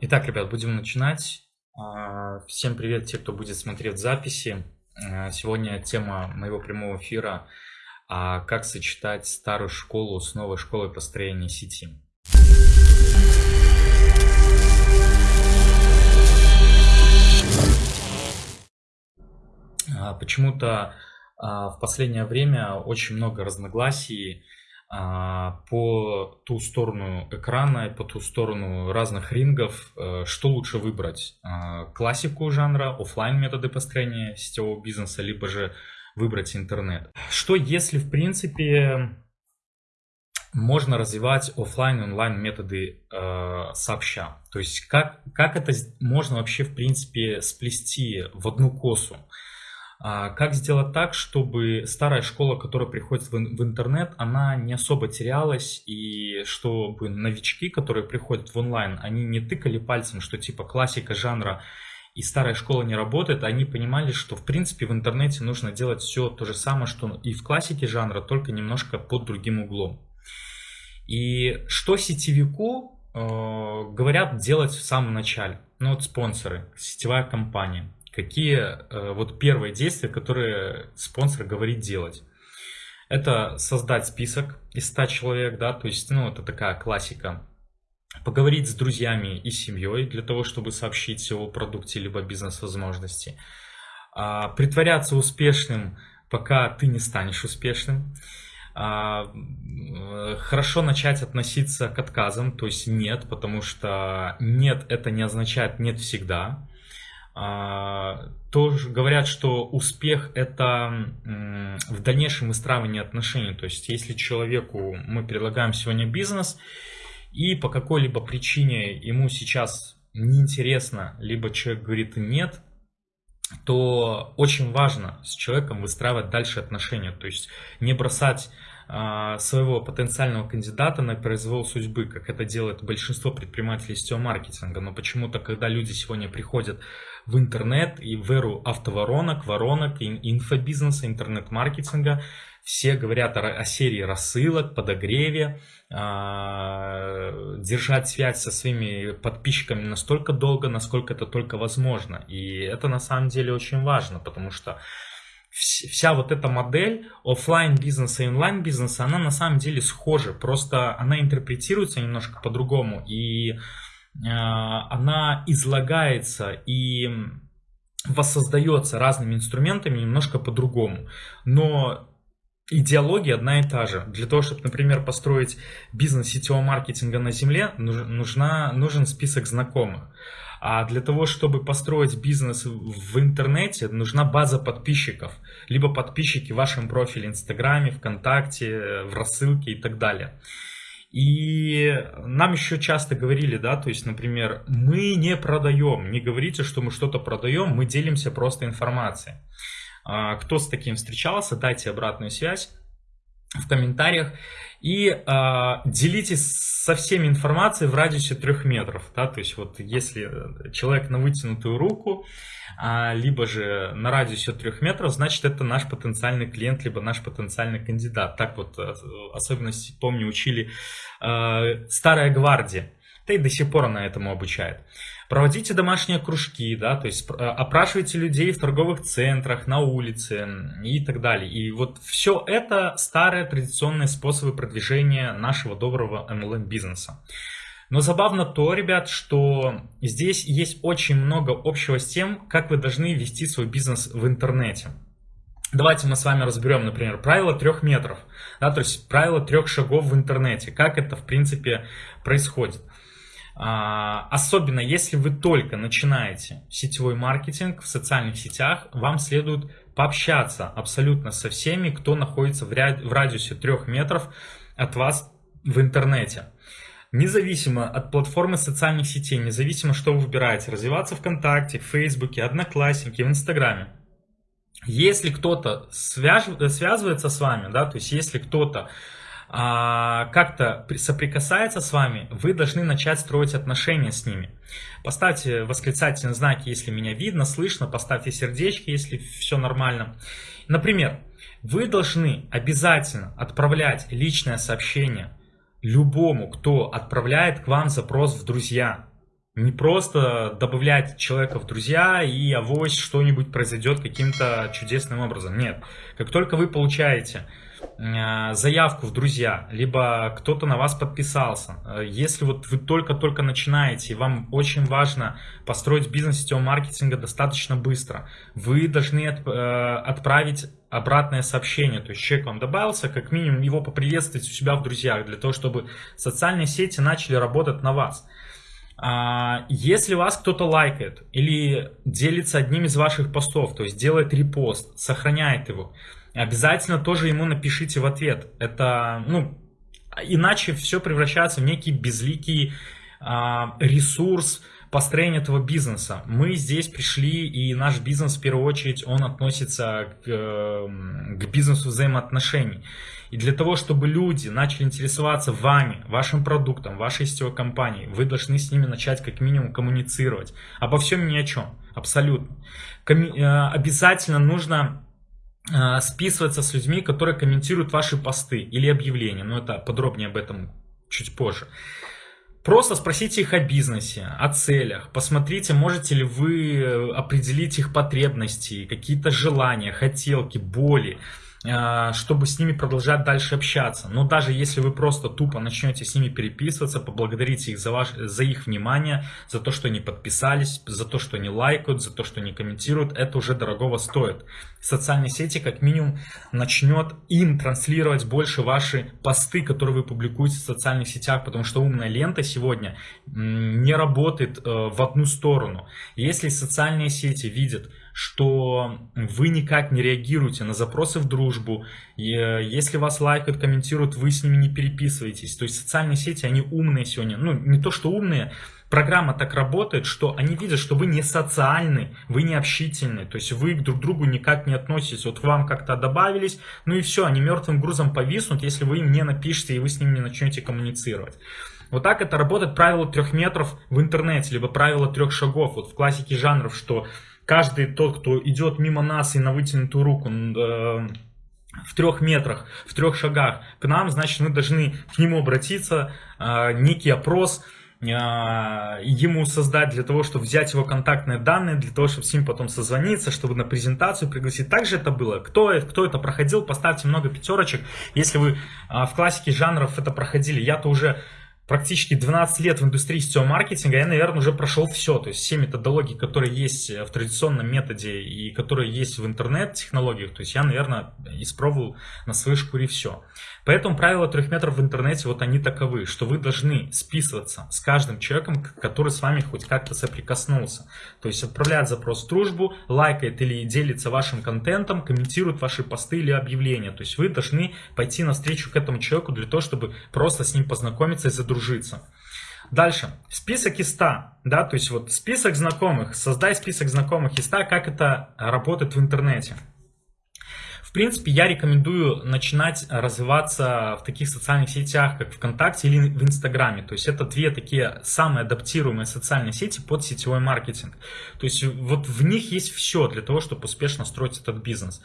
Итак, ребят, будем начинать. А, всем привет, те, кто будет смотреть записи. А, сегодня тема моего прямого эфира а, «Как сочетать старую школу с новой школой построения сети». Почему-то в последнее время очень много разногласий по ту сторону экрана и по ту сторону разных рингов, э, что лучше выбрать? А, классику жанра, офлайн методы построения сетевого бизнеса, либо же выбрать интернет. Что если, в принципе, можно развивать офлайн и онлайн методы э, сообща? То есть как, как это можно вообще, в принципе, сплести в одну косу? А как сделать так, чтобы старая школа, которая приходит в интернет, она не особо терялась, и чтобы новички, которые приходят в онлайн, они не тыкали пальцем, что типа классика жанра и старая школа не работает, они понимали, что в принципе в интернете нужно делать все то же самое, что и в классике жанра, только немножко под другим углом. И что сетевику э, говорят делать в самом начале? Ну вот спонсоры, сетевая компания какие э, вот первые действия, которые спонсор говорит делать. Это создать список из 100 человек, да, то есть, ну, это такая классика. Поговорить с друзьями и семьей для того, чтобы сообщить о продукте либо бизнес-возможности. А, притворяться успешным, пока ты не станешь успешным. А, хорошо начать относиться к отказам, то есть нет, потому что нет это не означает нет всегда. А, тоже говорят, что успех это в дальнейшем выстраивании отношений. То есть, если человеку мы предлагаем сегодня бизнес, и по какой-либо причине ему сейчас неинтересно, либо человек говорит нет, то очень важно с человеком выстраивать дальше отношения. То есть не бросать а, своего потенциального кандидата на произвол судьбы, как это делает большинство предпринимателей сетевого маркетинга. Но почему-то, когда люди сегодня приходят в интернет и в эру автоворонок, воронок, инфобизнеса, интернет-маркетинга. Все говорят о, серии рассылок, подогреве, э, держать связь со своими подписчиками настолько долго, насколько это только возможно. И это на самом деле очень важно, потому что вся вот эта модель офлайн бизнеса и онлайн бизнеса, она на самом деле схожа, просто она интерпретируется немножко по-другому. И а, она излагается и воссоздается разными инструментами немножко по-другому. Но идеология одна и та же. Для того, чтобы, например, построить бизнес сетевого маркетинга на земле, нужна, нужен список знакомых. А для того, чтобы построить бизнес в интернете, нужна база подписчиков. Либо подписчики в вашем профиле Инстаграме, ВКонтакте, в рассылке и так далее. И нам еще часто говорили, да, то есть, например, мы не продаем, не говорите, что мы что-то продаем, мы делимся просто информацией. А, кто с таким встречался, дайте обратную связь в комментариях и э, делитесь со всеми информацией в радиусе трех метров. Да? То есть вот если человек на вытянутую руку, либо же на радиусе трех метров, значит это наш потенциальный клиент, либо наш потенциальный кандидат. Так вот, э, особенности, помню, учили э, старая гвардия. Да и до сих пор она этому обучает. Проводите домашние кружки, да, то есть э, опрашивайте людей в торговых центрах, на улице и так далее. И вот все это старые традиционные способы продвижения нашего доброго MLM бизнеса. Но забавно то, ребят, что здесь есть очень много общего с тем, как вы должны вести свой бизнес в интернете. Давайте мы с вами разберем, например, правило трех метров, да, то есть правило трех шагов в интернете, как это в принципе происходит. А, особенно если вы только начинаете сетевой маркетинг в социальных сетях, вам следует пообщаться абсолютно со всеми, кто находится в, радиусе трех метров от вас в интернете. Независимо от платформы социальных сетей, независимо, что вы выбираете, развиваться ВКонтакте, в Фейсбуке, Одноклассники, в Инстаграме. Если кто-то свяж... связывается с вами, да, то есть если кто-то а, как-то соприкасается с вами, вы должны начать строить отношения с ними. Поставьте восклицательные знаки, если меня видно, слышно, поставьте сердечки, если все нормально. Например, вы должны обязательно отправлять личное сообщение любому, кто отправляет к вам запрос в друзья. Не просто добавлять человека в друзья и авось что-нибудь произойдет каким-то чудесным образом. Нет. Как только вы получаете э, заявку в друзья, либо кто-то на вас подписался, э, если вот вы только-только начинаете, и вам очень важно построить бизнес сетевого маркетинга достаточно быстро, вы должны э, отправить обратное сообщение, то есть человек вам добавился, как минимум его поприветствовать у себя в друзьях, для того, чтобы социальные сети начали работать на вас. А, если вас кто-то лайкает или делится одним из ваших постов, то есть делает репост, сохраняет его, обязательно тоже ему напишите в ответ. Это, ну, иначе все превращается в некий безликий а, ресурс построения этого бизнеса. Мы здесь пришли, и наш бизнес в первую очередь, он относится к, к бизнесу взаимоотношений. И для того, чтобы люди начали интересоваться вами, вашим продуктом, вашей сетевой компанией, вы должны с ними начать как минимум коммуницировать. Обо всем ни о чем. Абсолютно. Комми э, обязательно нужно э, списываться с людьми, которые комментируют ваши посты или объявления. Но это подробнее об этом чуть позже. Просто спросите их о бизнесе, о целях, посмотрите, можете ли вы э, определить их потребности, какие-то желания, хотелки, боли. А, чтобы с ними продолжать дальше общаться. Но даже если вы просто тупо начнете с ними переписываться, поблагодарите их за, ваш, за их внимание, за то, что они подписались, за то, что они лайкают, за то, что они комментируют, это уже дорогого стоит. Социальные сети как минимум начнет им транслировать больше ваши посты, которые вы публикуете в социальных сетях, потому что умная лента сегодня не работает э, в одну сторону. Если социальные сети видят, что вы никак не реагируете на запросы в дружбу, э, если вас лайкают, комментируют, вы с ними не переписываетесь. То есть социальные сети, они умные сегодня. Ну, не то, что умные, программа так работает, что они видят, что вы не социальны, вы не общительны, то есть вы друг к другу никак не относитесь. Вот вам как-то добавились, ну и все, они мертвым грузом повиснут, если вы им не напишете и вы с ними не начнете коммуницировать. Вот так это работает правило трех метров в интернете, либо правило трех шагов. Вот в классике жанров, что каждый тот, кто идет мимо нас и на вытянутую руку, э, в трех метрах, в трех шагах к нам, значит, мы должны к нему обратиться, э, некий опрос э, ему создать для того, чтобы взять его контактные данные, для того, чтобы с ним потом созвониться, чтобы на презентацию пригласить. Также это было. Кто, кто это проходил, поставьте много пятерочек. Если вы в классике жанров это проходили, я-то уже практически 12 лет в индустрии сетевого маркетинга, я, наверное, уже прошел все. То есть все методологии, которые есть в традиционном методе и которые есть в интернет-технологиях, то есть я, наверное, испробовал на своей шкуре все. Поэтому правила трех метров в интернете, вот они таковы, что вы должны списываться с каждым человеком, который с вами хоть как-то соприкоснулся. То есть отправляет запрос в дружбу, лайкает или делится вашим контентом, комментирует ваши посты или объявления. То есть вы должны пойти навстречу к этому человеку для того, чтобы просто с ним познакомиться и задружиться. Дальше, список из 100, да, то есть вот список знакомых, создай список знакомых из 100, как это работает в интернете принципе, я рекомендую начинать развиваться в таких социальных сетях, как ВКонтакте или в Инстаграме. То есть это две такие самые адаптируемые социальные сети под сетевой маркетинг. То есть вот в них есть все для того, чтобы успешно строить этот бизнес.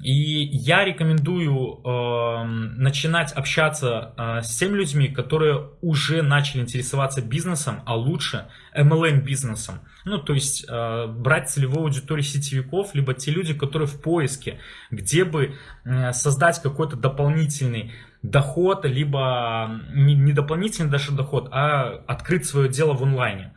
И я рекомендую э, начинать общаться э, с теми людьми, которые уже начали интересоваться бизнесом, а лучше MLM бизнесом. Ну, то есть э, брать целевую аудиторию сетевиков, либо те люди, которые в поиске, где бы э, создать какой-то дополнительный доход, либо не, не дополнительный даже доход, а открыть свое дело в онлайне.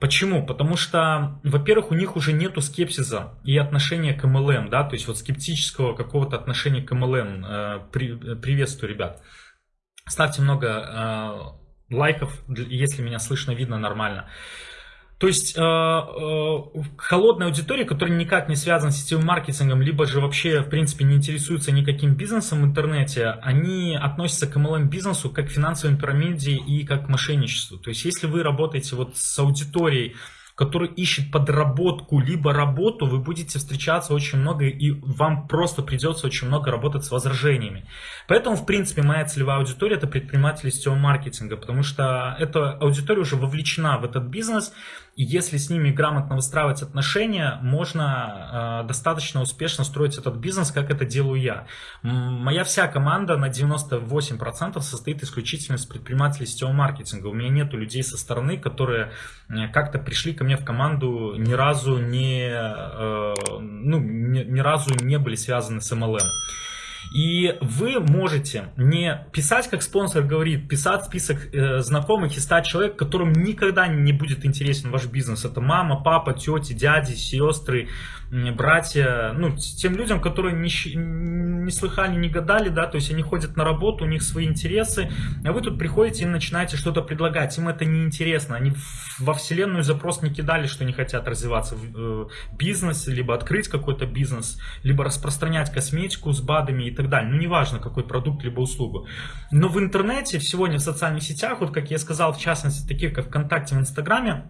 Почему? Потому что, во-первых, у них уже нету скепсиса и отношения к MLM, да, то есть вот скептического какого-то отношения к MLM. Э, при, приветствую, ребят. Ставьте много э, лайков, если меня слышно, видно нормально. То есть э, э, холодная аудитория, которая никак не связана с сетевым маркетингом, либо же вообще, в принципе, не интересуется никаким бизнесом в интернете, они относятся к MLM-бизнесу как к финансовой пирамиде и как к мошенничеству. То есть если вы работаете вот с аудиторией, который ищет подработку, либо работу, вы будете встречаться очень много, и вам просто придется очень много работать с возражениями. Поэтому, в принципе, моя целевая аудитория это предприниматели сетевого маркетинга, потому что эта аудитория уже вовлечена в этот бизнес, и если с ними грамотно выстраивать отношения, можно э, достаточно успешно строить этот бизнес, как это делаю я. Моя вся команда на 98% состоит исключительно из предпринимателей сетевого маркетинга. У меня нету людей со стороны, которые как-то пришли ко мне в команду, ни разу не, э, ну, ни, ни разу не были связаны с MLM. И вы можете не писать, как спонсор говорит, писать список э, знакомых и стать человеком, которому никогда не будет интересен ваш бизнес. Это мама, папа, тети, дяди, сестры, братья, ну, тем людям, которые не, не слыхали, не гадали, да, то есть они ходят на работу, у них свои интересы, а вы тут приходите и начинаете что-то предлагать, им это не интересно, они во вселенную запрос не кидали, что не хотят развиваться в э, бизнесе, либо открыть какой-то бизнес, либо распространять косметику с БАДами и так далее, ну, неважно, какой продукт, либо услугу. Но в интернете, сегодня в социальных сетях, вот как я сказал, в частности, таких как ВКонтакте, в Инстаграме,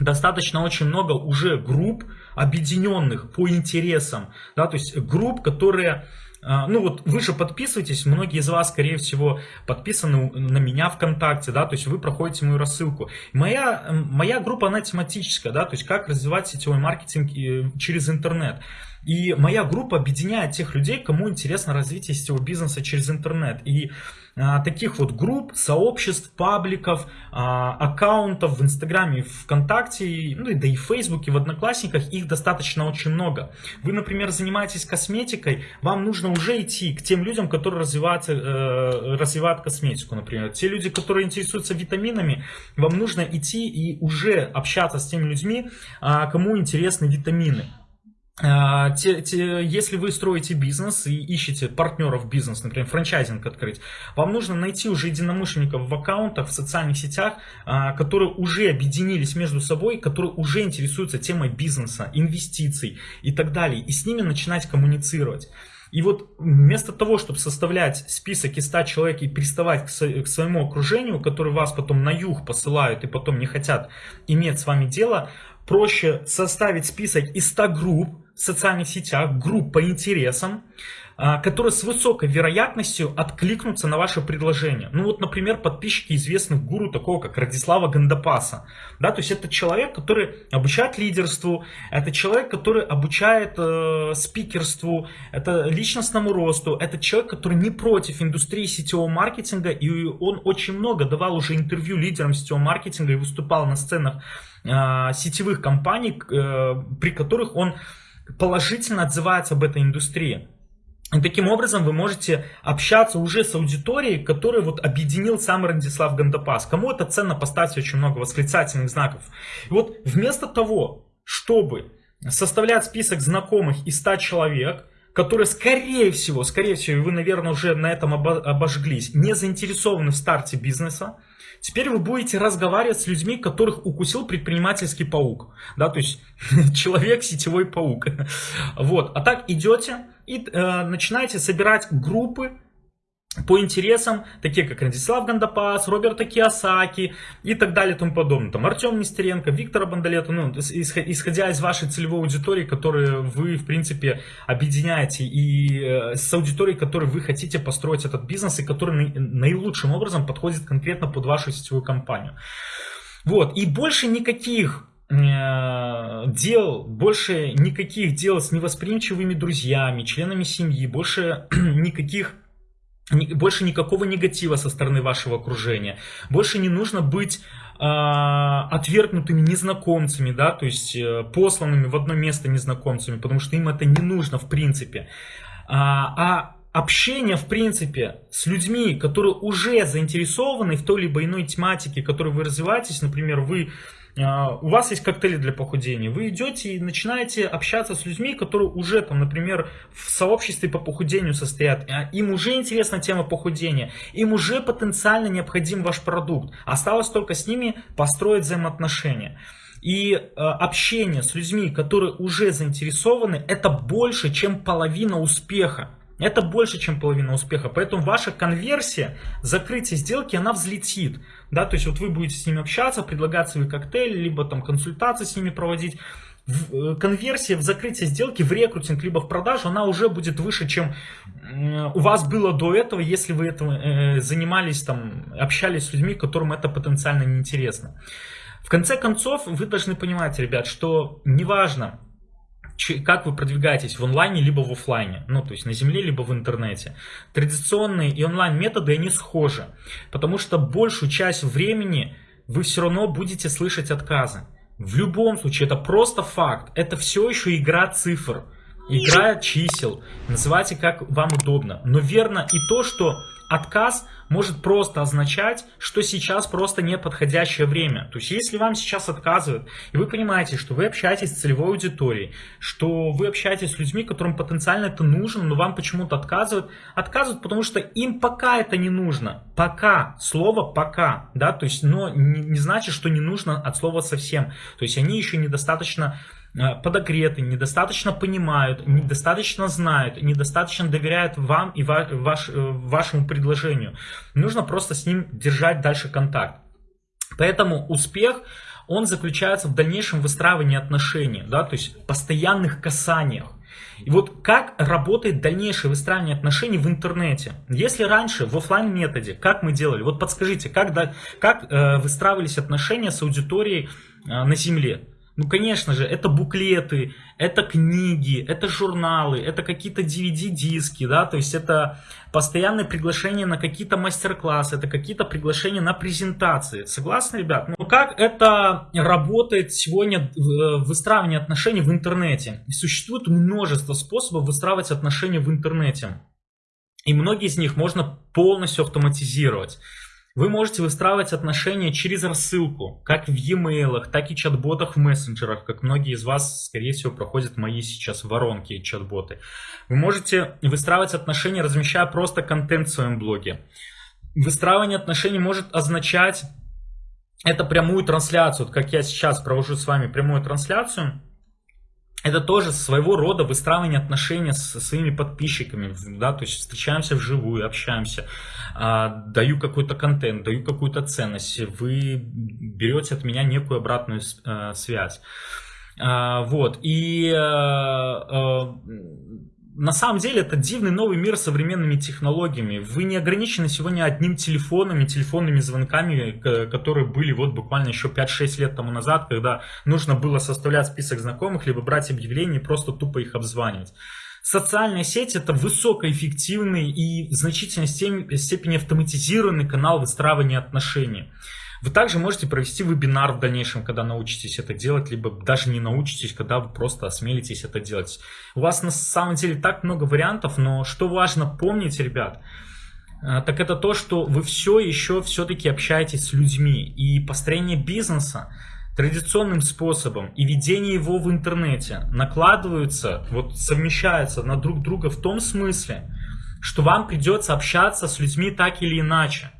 достаточно очень много уже групп, объединенных по интересам, да, то есть групп, которые ну вот вы же подписываетесь, многие из вас, скорее всего, подписаны на меня ВКонтакте, да, то есть вы проходите мою рассылку. Моя, моя группа, она тематическая, да, то есть как развивать сетевой маркетинг э, через интернет. И моя группа объединяет тех людей, кому интересно развитие сетевого бизнеса через интернет. И а, таких вот групп, сообществ, пабликов, а, аккаунтов в Инстаграме, ВКонтакте, ну и да и в Фейсбуке, в Одноклассниках, их достаточно очень много. Вы, например, занимаетесь косметикой, вам нужно уже идти к тем людям, которые развивают, э, развивают косметику, например. Те люди, которые интересуются витаминами, вам нужно идти и уже общаться с теми людьми, а, кому интересны витамины. А, те, те, если вы строите бизнес и ищете партнеров в бизнес, например, франчайзинг открыть, вам нужно найти уже единомышленников в аккаунтах, в социальных сетях, а, которые уже объединились между собой, которые уже интересуются темой бизнеса, инвестиций и так далее, и с ними начинать коммуницировать. И вот вместо того, чтобы составлять список из 100 человек и приставать к своему окружению, которые вас потом на юг посылают и потом не хотят иметь с вами дело, проще составить список из 100 групп, в социальных сетях, групп по интересам, которые с высокой вероятностью откликнутся на ваше предложение. Ну вот, например, подписчики известных гуру, такого как Радислава Гандапаса. Да, то есть это человек, который обучает лидерству, это человек, который обучает э, спикерству, это личностному росту, это человек, который не против индустрии сетевого маркетинга, и он очень много давал уже интервью лидерам сетевого маркетинга и выступал на сценах э, сетевых компаний, э, при которых он положительно отзывается об этой индустрии. И таким образом вы можете общаться уже с аудиторией, которую вот объединил сам Радислав Гандапас. Кому это ценно, поставьте очень много восклицательных знаков. И вот вместо того, чтобы составлять список знакомых из 100 человек, которые, скорее всего, скорее всего, вы, наверное, уже на этом обожглись, не заинтересованы в старте бизнеса, Теперь вы будете разговаривать с людьми, которых укусил предпринимательский паук. Да, то есть человек сетевой паук. Вот. А так идете и э, начинаете собирать группы по интересам, такие как Радислав Гандапас, Роберта Киосаки и так далее и тому подобное. Там Артем Нестеренко, Виктора Бандалета, ну, исходя из вашей целевой аудитории, которую вы, в принципе, объединяете, и э, с аудиторией, которой вы хотите построить этот бизнес, и который наилучшим образом подходит конкретно под вашу сетевую компанию. Вот, и больше никаких дел, больше никаких дел с невосприимчивыми друзьями, членами семьи, больше никаких больше никакого негатива со стороны вашего окружения. Больше не нужно быть э, отвергнутыми незнакомцами, да, то есть э, посланными в одно место незнакомцами, потому что им это не нужно в принципе. А, а общение, в принципе, с людьми, которые уже заинтересованы в той либо иной тематике, которой вы развиваетесь, например, вы у вас есть коктейли для похудения, вы идете и начинаете общаться с людьми, которые уже там, например, в сообществе по похудению состоят, а, им уже интересна тема похудения, им уже потенциально необходим ваш продукт, осталось только с ними построить взаимоотношения. И э, общение с людьми, которые уже заинтересованы, это больше, чем половина успеха. Это больше, чем половина успеха. Поэтому ваша конверсия, закрытие сделки, она взлетит. Да, то есть вот вы будете с ними общаться, предлагать свои коктейли, либо там консультации с ними проводить. Э, конверсия в закрытие сделки, в рекрутинг, либо в продажу, она уже будет выше, чем у вас было до этого, если вы этим э, занимались, там, общались с людьми, которым это потенциально неинтересно. В конце концов, вы должны понимать, ребят, что неважно, как вы продвигаетесь в онлайне, либо в офлайне, ну, то есть на земле, либо в интернете. Традиционные и онлайн методы, они схожи, потому что большую часть времени вы все равно будете слышать отказы. В любом случае, это просто факт, это все еще игра цифр, игра чисел, называйте как вам удобно. Но верно и то, что отказ может просто означать, что сейчас просто неподходящее время. То есть, если вам сейчас отказывают, и вы понимаете, что вы общаетесь с целевой аудиторией, что вы общаетесь с людьми, которым потенциально это нужно, но вам почему-то отказывают, отказывают, потому что им пока это не нужно. Пока. Слово пока. Да, то есть, но не, не значит, что не нужно от слова совсем. То есть, они еще недостаточно подогреты, недостаточно понимают, недостаточно знают, недостаточно доверяют вам и ваш, э, вашему предложению. Нужно просто с ним держать дальше контакт. Поэтому успех, он заключается в дальнейшем выстраивании отношений, да, то есть постоянных касаниях. И вот как работает дальнейшее выстраивание отношений в интернете? Если раньше в офлайн методе, как мы делали? Вот подскажите, как, как э, выстраивались отношения с аудиторией э, на земле? Ну, конечно же, это буклеты, это книги, это журналы, это какие-то DVD-диски, да, то есть это постоянное приглашение на какие-то мастер-классы, это какие-то приглашения на презентации. Согласны, ребят? Ну, как это работает сегодня э, выстраивание отношений в интернете? Существует множество способов выстраивать отношения в интернете. И многие из них можно полностью автоматизировать. Вы можете выстраивать отношения через рассылку, как в e-mail, так и чат-ботах в мессенджерах, как многие из вас, скорее всего, проходят мои сейчас воронки и чат-боты. Вы можете выстраивать отношения, размещая просто контент в своем блоге. Выстраивание отношений может означать это прямую трансляцию, вот как я сейчас провожу с вами прямую трансляцию, это тоже своего рода выстраивание отношений со своими подписчиками, да, то есть встречаемся вживую, общаемся, а, даю какой-то контент, даю какую-то ценность, вы берете от меня некую обратную э, связь. А, вот, и э, э, на самом деле это дивный новый мир с современными технологиями. Вы не ограничены сегодня одним телефоном и телефонными звонками, которые были вот буквально еще 5-6 лет тому назад, когда нужно было составлять список знакомых, либо брать объявления и просто тупо их обзванивать. Социальная сеть это высокоэффективный и в значительной степени автоматизированный канал выстраивания отношений. Вы также можете провести вебинар в дальнейшем, когда научитесь это делать, либо даже не научитесь, когда вы просто осмелитесь это делать. У вас на самом деле так много вариантов, но что важно помнить, ребят, э, так это то, что вы все еще все-таки общаетесь с людьми. И построение бизнеса традиционным способом и ведение его в интернете накладываются, вот совмещаются на друг друга в том смысле, что вам придется общаться с людьми так или иначе.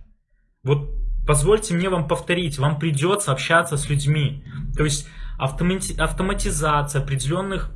Вот Позвольте мне вам повторить, вам придется общаться с людьми. То есть автомати автоматизация определенных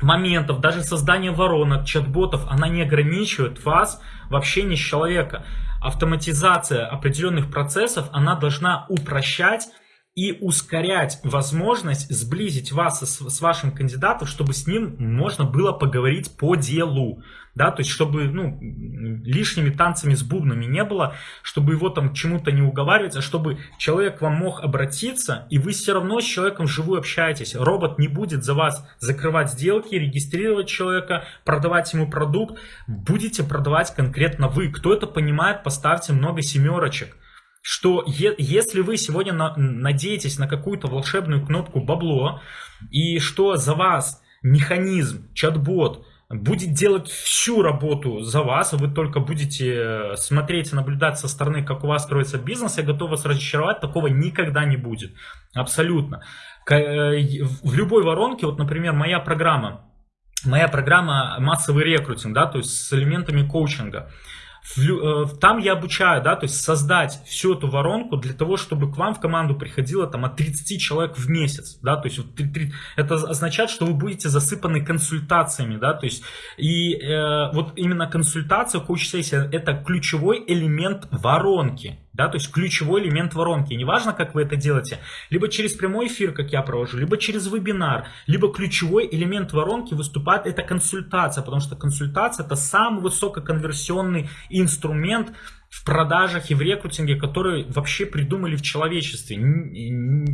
моментов, даже создание воронок, чат-ботов, она не ограничивает вас в общении с человеком. Автоматизация определенных процессов, она должна упрощать и ускорять возможность сблизить вас с, с вашим кандидатом, чтобы с ним можно было поговорить по делу. Да, то есть, чтобы ну, лишними танцами с бубнами не было, чтобы его там чему-то не уговаривать, а чтобы человек вам мог обратиться, и вы все равно с человеком вживую общаетесь. Робот не будет за вас закрывать сделки, регистрировать человека, продавать ему продукт. Будете продавать конкретно вы. Кто это понимает, поставьте много семерочек что е если вы сегодня на надеетесь на какую-то волшебную кнопку бабло, и что за вас механизм, чат-бот будет делать всю работу за вас, а вы только будете э, смотреть и наблюдать со стороны, как у вас строится бизнес, я готов вас разочаровать, такого никогда не будет. Абсолютно. Э, в любой воронке, вот, например, моя программа, моя программа массовый рекрутинг, да, то есть с элементами коучинга, там я обучаю, да, то есть создать всю эту воронку для того, чтобы к вам в команду приходило там от 30 человек в месяц, да, то есть вот, это означает, что вы будете засыпаны консультациями, да, то есть и э, вот именно консультация, коуч-сессия это ключевой элемент воронки, да, то есть ключевой элемент воронки. неважно, как вы это делаете, либо через прямой эфир, как я провожу, либо через вебинар, либо ключевой элемент воронки выступает это консультация, потому что консультация это самый высококонверсионный инструмент в продажах и в рекрутинге, который вообще придумали в человечестве.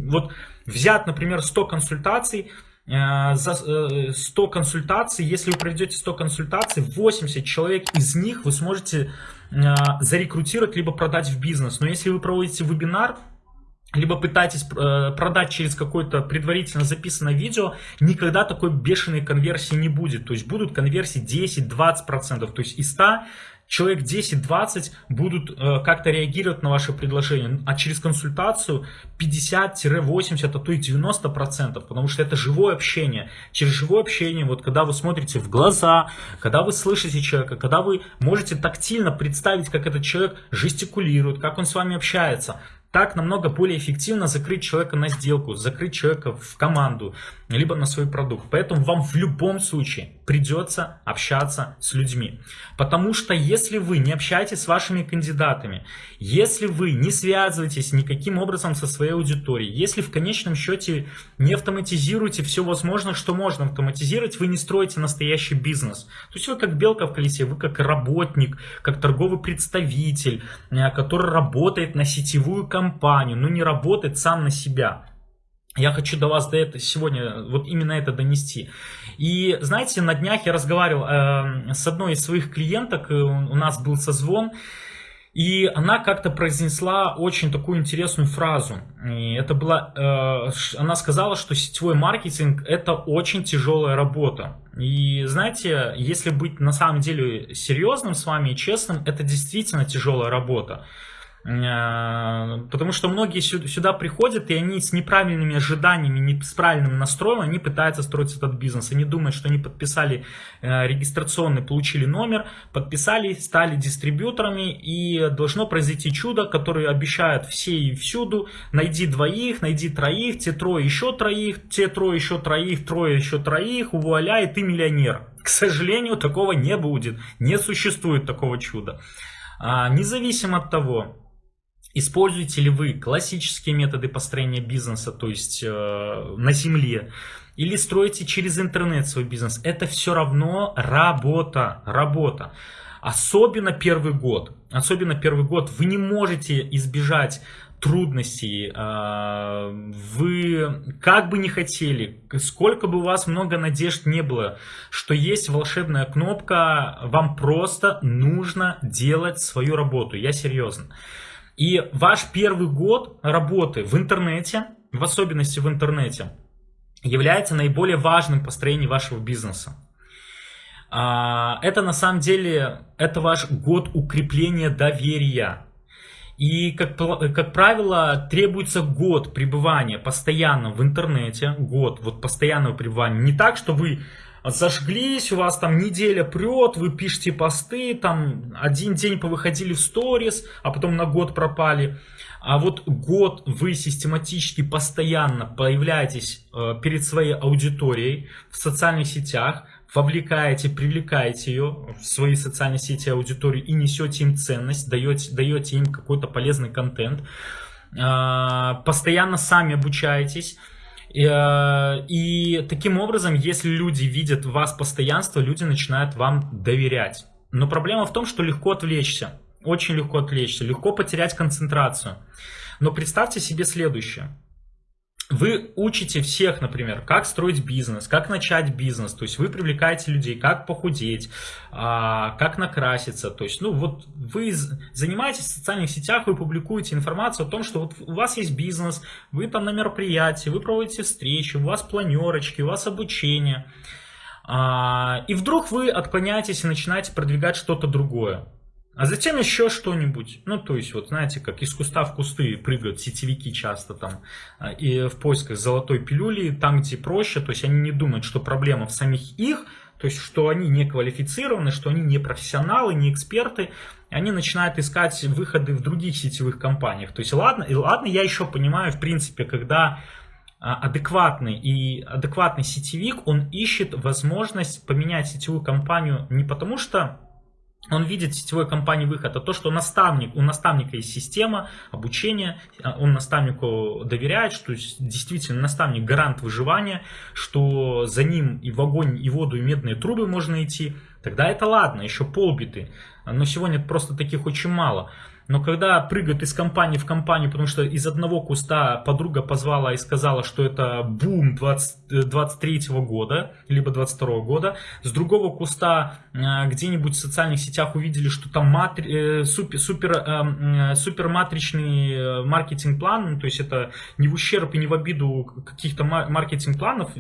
Вот взять, например, 100 консультаций, за 100 э, консультаций, если вы проведете 100 консультаций, 80 человек из них вы сможете э, зарекрутировать, либо продать в бизнес. Но если вы проводите вебинар, либо пытаетесь продать через какое-то предварительно записанное видео, никогда такой бешеной конверсии не будет. То есть будут конверсии 10-20%. То есть из 100 человек 10-20 будут э, как-то реагировать на ваше предложение, а через консультацию 50-80, а то и 90%, потому что это живое общение. Через живое общение, вот когда вы смотрите в глаза, когда вы слышите человека, когда вы можете тактильно представить, как этот человек жестикулирует, как он с вами общается, так намного более эффективно закрыть человека на сделку, закрыть человека в команду, либо на свой продукт. Поэтому вам в любом случае придется общаться с людьми. Потому что если вы не общаетесь с вашими кандидатами, если вы не связываетесь никаким образом со своей аудиторией, если в конечном счете не автоматизируете все возможное, что можно автоматизировать, вы не строите настоящий бизнес. То есть вы как белка в колесе, вы как работник, как торговый представитель, э, который работает на сетевую компанию, но не работает сам на себя. Я хочу до вас до этого сегодня вот именно это донести. И знаете, на днях я разговаривал э, с одной из своих клиенток, у нас был созвон, и она как-то произнесла очень такую интересную фразу. И это была, э, она сказала, что сетевой маркетинг это очень тяжелая работа. И знаете, если быть на самом деле серьезным с вами и честным, это действительно тяжелая работа. Э, потому что многие сюда приходят, и они с неправильными ожиданиями, не с правильным настроем, они пытаются строить этот бизнес. Они думают, что они подписали э, регистрационный, получили номер, подписали, стали дистрибьюторами, и должно произойти чудо, которое обещают все и всюду. Найди двоих, найди троих, те трое еще троих, те трое еще троих, трое еще троих, вуаля, и ты миллионер. К сожалению, такого не будет. Не существует такого чуда. А, независимо от того, Используете ли вы классические методы построения бизнеса, то есть э, на земле, или строите через интернет свой бизнес, это все равно работа, работа. Особенно первый год, особенно первый год вы не можете избежать трудностей, э, вы как бы не хотели, сколько бы у вас много надежд не было, что есть волшебная кнопка, вам просто нужно делать свою работу, я серьезно. И ваш первый год работы в интернете, в особенности в интернете, является наиболее важным построением вашего бизнеса. А, это на самом деле, это ваш год укрепления доверия. И, как, как правило, требуется год пребывания постоянно в интернете, год вот постоянного пребывания. Не так, что вы зажглись, у вас там неделя прет, вы пишете посты, там один день повыходили в сторис, а потом на год пропали. А вот год вы систематически, постоянно появляетесь э, перед своей аудиторией в социальных сетях, вовлекаете, привлекаете ее в свои социальные сети аудитории и несете им ценность, даете, даете им какой-то полезный контент, э, постоянно сами обучаетесь, и таким образом, если люди видят в вас постоянство, люди начинают вам доверять. Но проблема в том, что легко отвлечься. Очень легко отвлечься, легко потерять концентрацию. Но представьте себе следующее. Вы учите всех, например, как строить бизнес, как начать бизнес, то есть вы привлекаете людей, как похудеть, а, как накраситься, то есть, ну вот вы занимаетесь в социальных сетях, вы публикуете информацию о том, что вот у вас есть бизнес, вы там на мероприятии, вы проводите встречи, у вас планерочки, у вас обучение, а, и вдруг вы отклоняетесь и начинаете продвигать что-то другое. А затем еще что-нибудь. Ну, то есть, вот знаете, как из куста в кусты прыгают сетевики часто там а, и в поисках золотой пилюли, там где проще, то есть они не думают, что проблема в самих их то есть что они не квалифицированы, что они не профессионалы, не эксперты, они начинают искать выходы в других сетевых компаниях. То есть ладно, и ладно, я еще понимаю, в принципе, когда а, адекватный и адекватный сетевик, он ищет возможность поменять сетевую компанию не потому что он видит в сетевой компании выход, а то, что наставник, у наставника есть система обучения, а, он наставнику доверяет, что действительно наставник гарант выживания, что за ним и в огонь, и воду, и медные трубы можно идти, тогда это ладно, еще полбиты. Но сегодня просто таких очень мало. Но когда прыгают из компании в компанию, потому что из одного куста подруга позвала и сказала, что это бум 20, 23 -го года, либо 22 -го года, с другого куста э, где-нибудь в социальных сетях увидели, что там матри, э, супер, супер, э, супер матричный маркетинг-план, ну, то есть это не в ущерб и не в обиду каких-то маркетинг-планов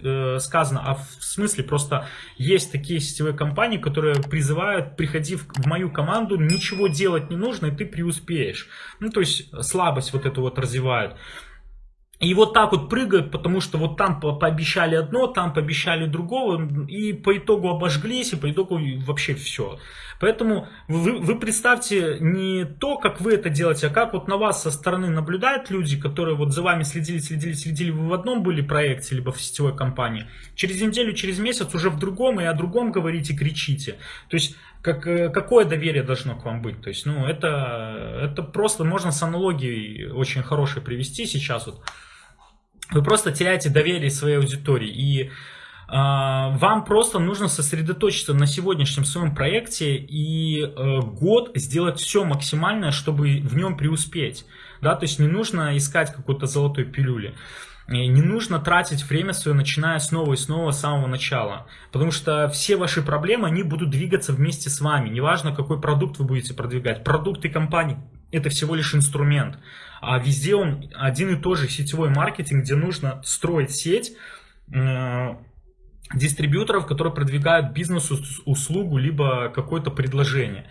сказано, а в смысле просто есть такие сетевые компании, которые призывают, приходив в мою команду, ничего делать не нужно, и ты преуспеешь успеешь. Ну, то есть слабость вот эту вот развивают. И вот так вот прыгают, потому что вот там пообещали одно, там пообещали другого, и по итогу обожглись, и по итогу вообще все. Поэтому вы, вы представьте не то, как вы это делаете, а как вот на вас со стороны наблюдают люди, которые вот за вами следили, следили, следили, вы в одном были проекте, либо в сетевой компании. Через неделю, через месяц уже в другом, и о другом говорите, кричите. То есть как, э, какое доверие должно к вам быть? То есть, ну, это, это просто можно с аналогией очень хорошей привести сейчас вот вы просто теряете доверие своей аудитории. И э, вам просто нужно сосредоточиться на сегодняшнем своем проекте и э, год сделать все максимальное, чтобы в нем преуспеть. Да, то есть не нужно искать какой-то золотой пилюли. Не нужно тратить время свое, начиная снова и снова с самого начала. Потому что все ваши проблемы, они будут двигаться вместе с вами. Неважно, какой продукт вы будете продвигать. Продукты компании – это всего лишь инструмент а везде он один и тот же сетевой маркетинг, где нужно строить сеть э, дистрибьюторов, которые продвигают бизнесу услугу либо какое-то предложение.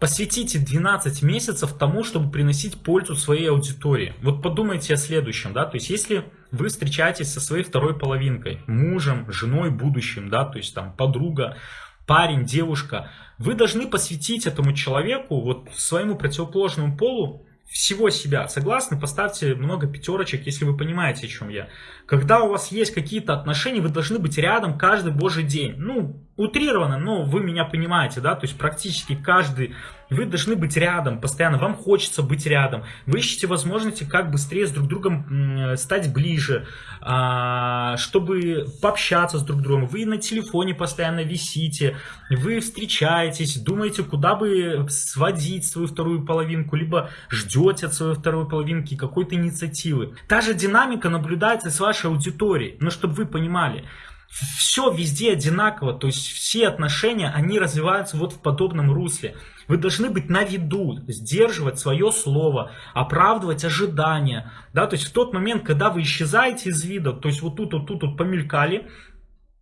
Посвятите 12 месяцев тому, чтобы приносить пользу своей аудитории. Вот подумайте о следующем, да, то есть если вы встречаетесь со своей второй половинкой, мужем, женой, будущим, да, то есть там подруга, парень, девушка, вы должны посвятить этому человеку, вот своему противоположному полу, всего себя. Согласны? Поставьте много пятерочек, если вы понимаете, о чем я. Когда у вас есть какие-то отношения, вы должны быть рядом каждый божий день. Ну, утрированно, но вы меня понимаете, да, то есть практически каждый, вы должны быть рядом постоянно, вам хочется быть рядом, вы ищете возможности, как быстрее с друг другом стать ближе, а, чтобы пообщаться с друг другом, вы на телефоне постоянно висите, вы встречаетесь, думаете, куда бы сводить свою вторую половинку, либо ждете от своей второй половинки какой-то инициативы. Та же динамика наблюдается с вашей аудиторией, но чтобы вы понимали, все везде одинаково, то есть все отношения, они развиваются вот в подобном русле. Вы должны быть на виду, сдерживать свое слово, оправдывать ожидания. Да? То есть в тот момент, когда вы исчезаете из вида, то есть вот тут, вот тут, вот помелькали,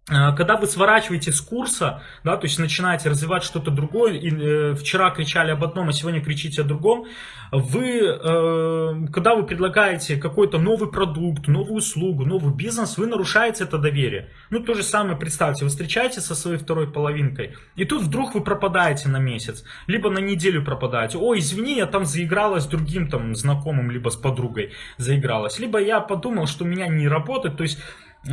когда вы сворачиваете с курса, да, то есть начинаете развивать что-то другое, и э, вчера кричали об одном, а сегодня кричите о другом, вы, э, когда вы предлагаете какой-то новый продукт, новую услугу, новый бизнес, вы нарушаете это доверие. Ну, то же самое, представьте, вы встречаетесь со своей второй половинкой, и тут вдруг вы пропадаете на месяц, либо на неделю пропадаете. Ой, извини, я там заигралась с другим там знакомым, либо с подругой заигралась. Либо я подумал, что у меня не работает, то есть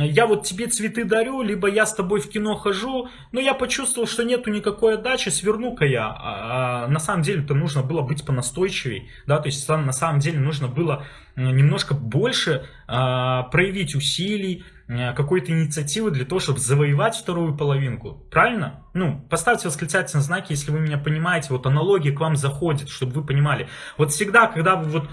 я вот тебе цветы дарю, либо я с тобой в кино хожу, но я почувствовал, что нету никакой отдачи, сверну-ка я. А, а на самом деле это нужно было быть понастойчивей, да, то есть на самом деле нужно было немножко больше а, проявить усилий, какой-то инициативы для того, чтобы завоевать вторую половинку. Правильно? Ну, поставьте восклицательные знаки, если вы меня понимаете, вот аналогия к вам заходит, чтобы вы понимали. Вот всегда, когда вы вот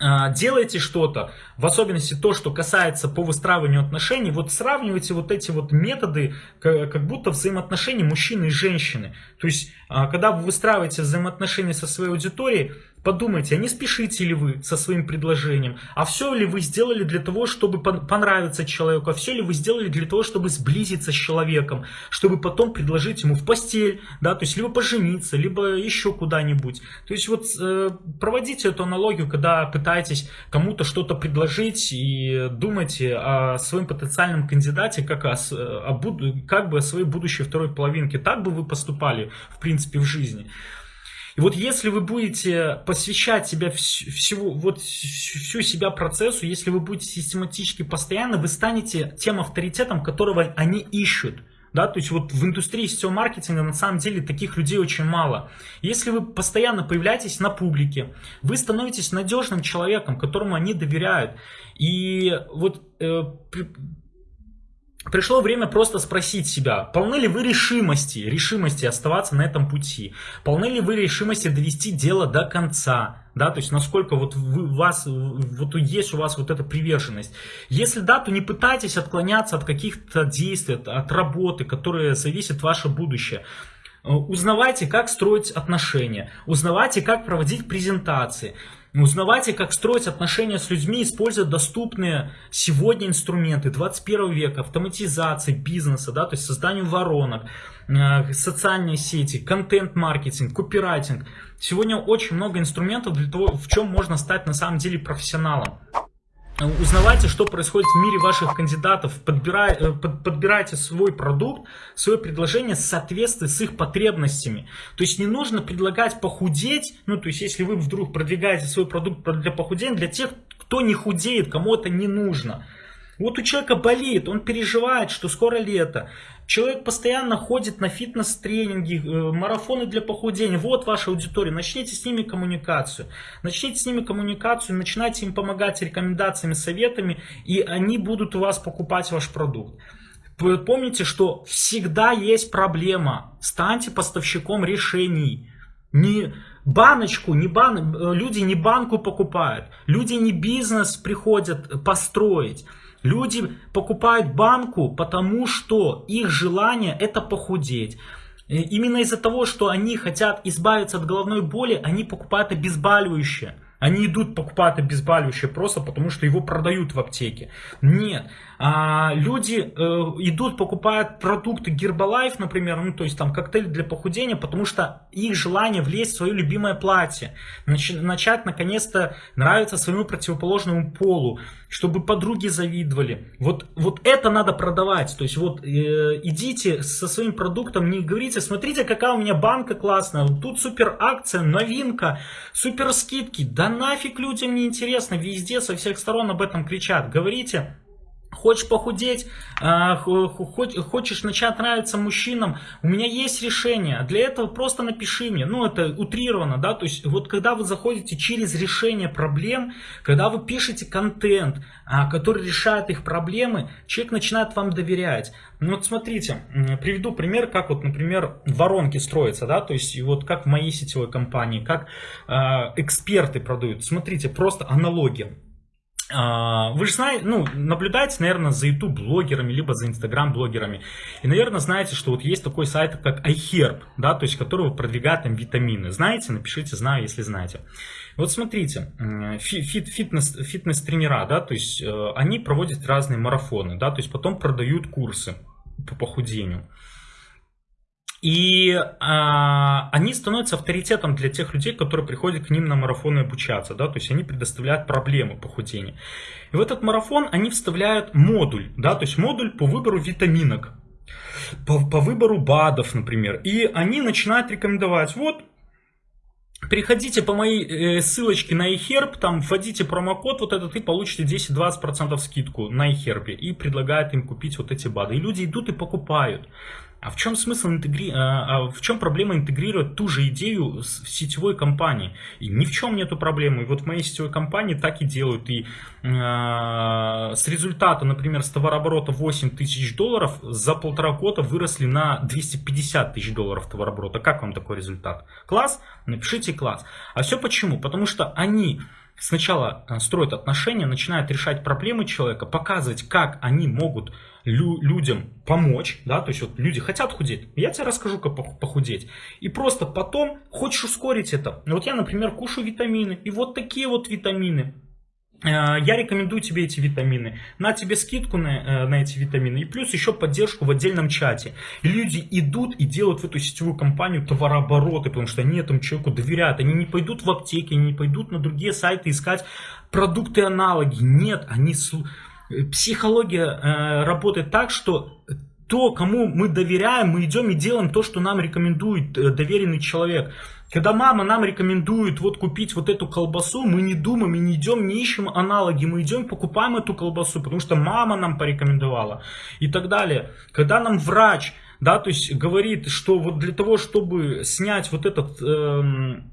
делаете что-то, в особенности то, что касается по выстраиванию отношений, вот сравнивайте вот эти вот методы, как будто взаимоотношений мужчины и женщины. То есть, а, когда вы выстраиваете взаимоотношения со своей аудиторией, Подумайте, а не спешите ли вы со своим предложением? А все ли вы сделали для того, чтобы понравиться человеку? А все ли вы сделали для того, чтобы сблизиться с человеком? Чтобы потом предложить ему в постель, да, то есть либо пожениться, либо еще куда-нибудь. То есть вот э, проводите эту аналогию, когда пытаетесь кому-то что-то предложить и думайте о своем потенциальном кандидате, как, о, о, как бы о своей будущей второй половинке. Так бы вы поступали, в принципе, в жизни. И вот если вы будете посвящать себя всего, вот всю себя процессу, если вы будете систематически постоянно, вы станете тем авторитетом, которого они ищут. Да, то есть вот в индустрии сетевого маркетинга на самом деле таких людей очень мало. Если вы постоянно появляетесь на публике, вы становитесь надежным человеком, которому они доверяют. И вот э, Пришло время просто спросить себя, полны ли вы решимости, решимости оставаться на этом пути? Полны ли вы решимости довести дело до конца? Да, то есть насколько вот вы, вас, вот есть у вас вот эта приверженность. Если да, то не пытайтесь отклоняться от каких-то действий, от, от работы, которые зависят ваше будущее. Узнавайте, как строить отношения, узнавайте, как проводить презентации. Узнавайте, как строить отношения с людьми, используя доступные сегодня инструменты 21 века, автоматизации бизнеса, да, то есть созданию воронок, э, социальные сети, контент-маркетинг, копирайтинг. Сегодня очень много инструментов для того, в чем можно стать на самом деле профессионалом. Узнавайте, что происходит в мире ваших кандидатов, подбирай, э, под, подбирайте свой продукт, свое предложение в соответствии с их потребностями. То есть не нужно предлагать похудеть, ну то есть если вы вдруг продвигаете свой продукт для похудения, для тех, кто не худеет, кому это не нужно. Вот у человека болит, он переживает, что скоро лето. Человек постоянно ходит на фитнес-тренинги, э, марафоны для похудения. Вот ваша аудитория. Начните с ними коммуникацию. Начните с ними коммуникацию, начинайте им помогать рекомендациями, советами, и они будут у вас покупать ваш продукт. Помните, что всегда есть проблема. Станьте поставщиком решений. Не баночку, не бан... Э, люди не банку покупают. Люди не бизнес приходят построить. Люди покупают банку, потому что их желание это похудеть. Именно из-за того, что они хотят избавиться от головной боли, они покупают обезболивающее. Они идут покупать обезболивающее просто потому, что его продают в аптеке. Нет. А, люди э, идут покупают продукты Herbalife, например, ну то есть там коктейль для похудения, потому что их желание влезть в свое любимое платье. Нач, начать наконец-то нравиться своему противоположному полу, чтобы подруги завидовали. Вот, вот это надо продавать. То есть вот э, идите со своим продуктом, не говорите, смотрите, какая у меня банка классная, тут супер акция, новинка, супер скидки. Да нафиг людям не интересно, везде со всех сторон об этом кричат. Говорите, Хочешь похудеть, а, хочешь начать нравиться мужчинам, у меня есть решение. Для этого просто напиши мне. Ну, это утрировано, да, то есть вот когда вы заходите через решение проблем, когда вы пишете контент, а, который решает их проблемы, человек начинает вам доверять. Ну вот смотрите, приведу пример, как вот, например, воронки строятся, да, то есть вот как в моей сетевой компании, как э, эксперты продают. Смотрите, просто аналогия. А, вы же знаете, ну, наблюдаете, наверное, за YouTube блогерами, либо за Instagram блогерами. И, наверное, знаете, что вот есть такой сайт, как iHerb, да, то есть, который продвигает там витамины. Знаете? Напишите, знаю, если знаете. Вот смотрите, фит, фитнес, фитнес-тренера, да, то есть, э, они проводят разные марафоны, да, то есть, потом продают курсы по похудению. И а, они становятся авторитетом для тех людей, которые приходят к ним на марафоны обучаться. Да? То есть они предоставляют проблемы похудения. И в этот марафон они вставляют модуль. Да? То есть модуль по выбору витаминок. По, по выбору БАДов, например. И они начинают рекомендовать. Вот Переходите по моей э, ссылочке на eHerb, там вводите промокод вот этот и получите 10-20% скидку на eHerb. И предлагают им купить вот эти БАДы. И люди идут и покупают. А в чем смысл интегри... А, а в чем проблема интегрировать ту же идею с сетевой компании? И ни в чем нету проблемы. И вот в моей сетевой компании так и делают. И э, с результата, например, с товарооборота 8 тысяч долларов за полтора года выросли на 250 тысяч долларов товарооборота. Как вам такой результат? Класс? Напишите класс. А все почему? Потому что они сначала э, строят отношения, начинают решать проблемы человека, показывать, как они могут лю людям помочь, да, то есть вот люди хотят худеть, я тебе расскажу, как похудеть. И просто потом хочешь ускорить это. Вот я, например, кушаю витамины, и вот такие вот витамины. Э, я рекомендую тебе эти витамины. На тебе скидку на, э, на эти витамины. И плюс еще поддержку в отдельном чате. Люди идут и делают в эту сетевую компанию товарообороты, потому что они этому человеку доверяют. Они не пойдут в аптеки, они не пойдут на другие сайты искать продукты-аналоги. Нет, они... Э, психология э, работает так, что то, кому мы доверяем, мы идем и делаем то, что нам рекомендует доверенный человек. Когда мама нам рекомендует вот купить вот эту колбасу, мы не думаем и не идем, не ищем аналоги, мы идем покупаем эту колбасу, потому что мама нам порекомендовала и так далее. Когда нам врач, да, то есть говорит, что вот для того, чтобы снять вот этот... Эм,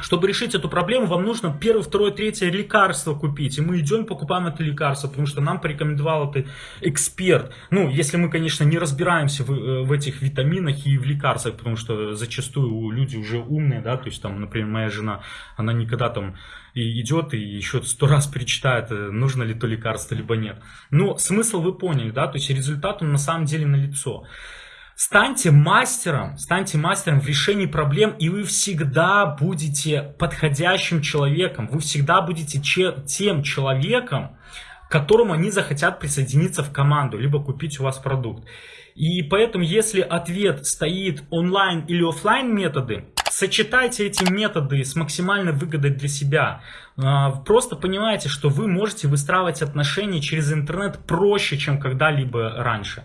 чтобы решить эту проблему, вам нужно первое, второе, третье лекарство купить. И мы идем покупаем это лекарство, потому что нам порекомендовал это эксперт. Ну, если мы, конечно, не разбираемся в, э, в этих витаминах и в лекарствах, потому что зачастую люди уже умные, да, то есть там, например, моя жена, она никогда там и идет и еще сто раз перечитает, э, нужно ли то лекарство, либо нет. Но смысл вы поняли, да, то есть результат он на самом деле налицо. лицо. Станьте мастером, станьте мастером в решении проблем, и вы всегда будете подходящим человеком, вы всегда будете тем человеком, к которому они захотят присоединиться в команду, либо купить у вас продукт. И поэтому, если ответ стоит онлайн или офлайн методы, сочетайте эти методы с максимальной выгодой для себя. А, просто понимаете, что вы можете выстраивать отношения через интернет проще, чем когда-либо раньше.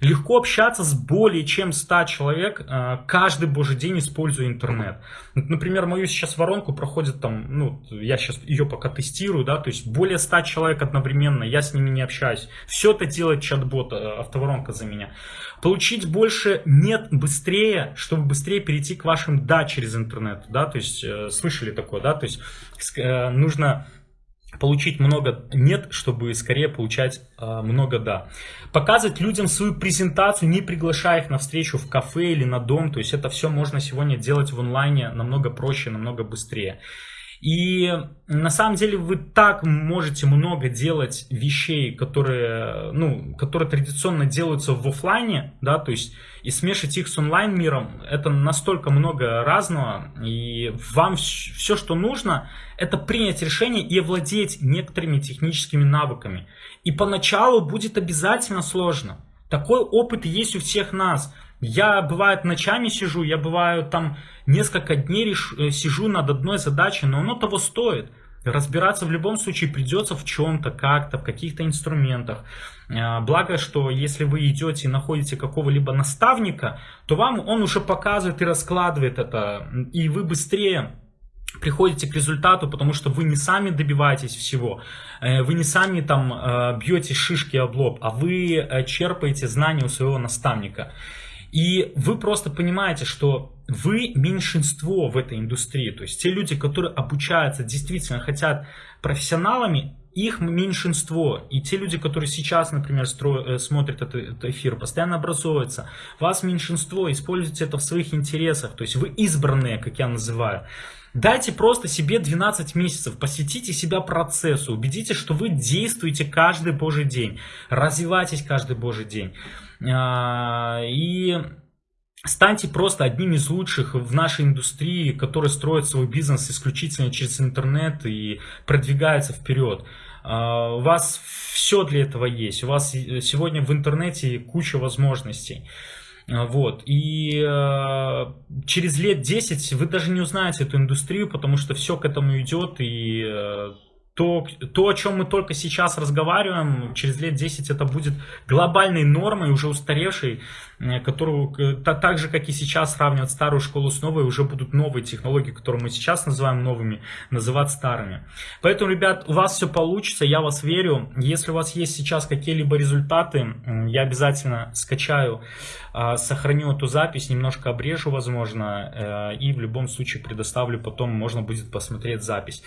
Легко общаться с более чем 100 человек э, каждый божий день, используя интернет. Например, мою сейчас воронку проходит там, ну, я сейчас ее пока тестирую, да, то есть более 100 человек одновременно, я с ними не общаюсь. Все это делает чат-бот, э, автоворонка за меня. Получить больше нет быстрее, чтобы быстрее перейти к вашим да через интернет, да, то есть э, слышали такое, да, то есть нужно получить много нет, чтобы скорее получать э, много да. Показывать людям свою презентацию, не приглашая их на встречу в кафе или на дом. То есть это все можно сегодня делать в онлайне намного проще, намного быстрее. И на самом деле вы так можете много делать вещей, которые, ну, которые традиционно делаются в офлайне, да, то есть и смешать их с онлайн миром, это настолько много разного, и вам все, что нужно, это принять решение и овладеть некоторыми техническими навыками. И поначалу будет обязательно сложно. Такой опыт есть у всех нас. Я, бывает, ночами сижу, я, бываю, там несколько дней реш... Э, сижу над одной задачей, но оно того стоит. Разбираться в любом случае придется в чем-то, как-то, в каких-то инструментах. Э, благо, что если вы идете и находите какого-либо наставника, то вам он уже показывает и раскладывает это, и вы быстрее приходите к результату, потому что вы не сами добиваетесь всего, э, вы не сами там бьете шишки об лоб, а вы черпаете знания у своего наставника. И вы просто понимаете, что вы меньшинство в этой индустрии. То есть те люди, которые обучаются, действительно хотят профессионалами, их меньшинство. И те люди, которые сейчас, например, стро... Э, смотрят этот, этот эфир, постоянно образуются. Вас меньшинство, используйте это в своих интересах. То есть вы избранные, как я называю. Дайте просто себе 12 месяцев, посвятите себя процессу, убедитесь, что вы действуете каждый божий день, развивайтесь каждый божий день. А, и станьте просто одним из лучших в нашей индустрии, который строит свой бизнес исключительно через интернет и продвигается вперед. А, у вас все для этого есть, у вас сегодня в интернете куча возможностей. А, вот. И э, через лет 10 вы даже не узнаете эту индустрию, потому что все к этому идет, и то, то, о чем мы только сейчас разговариваем, через лет 10 это будет глобальной нормой, уже устаревшей, которую так же, как и сейчас сравнивать старую школу с новой, уже будут новые технологии, которые мы сейчас называем новыми, называть старыми. Поэтому, ребят, у вас все получится, я вас верю. Если у вас есть сейчас какие-либо результаты, я обязательно скачаю, а, сохраню эту запись, немножко обрежу, возможно, э, и в любом случае предоставлю потом, можно будет посмотреть запись.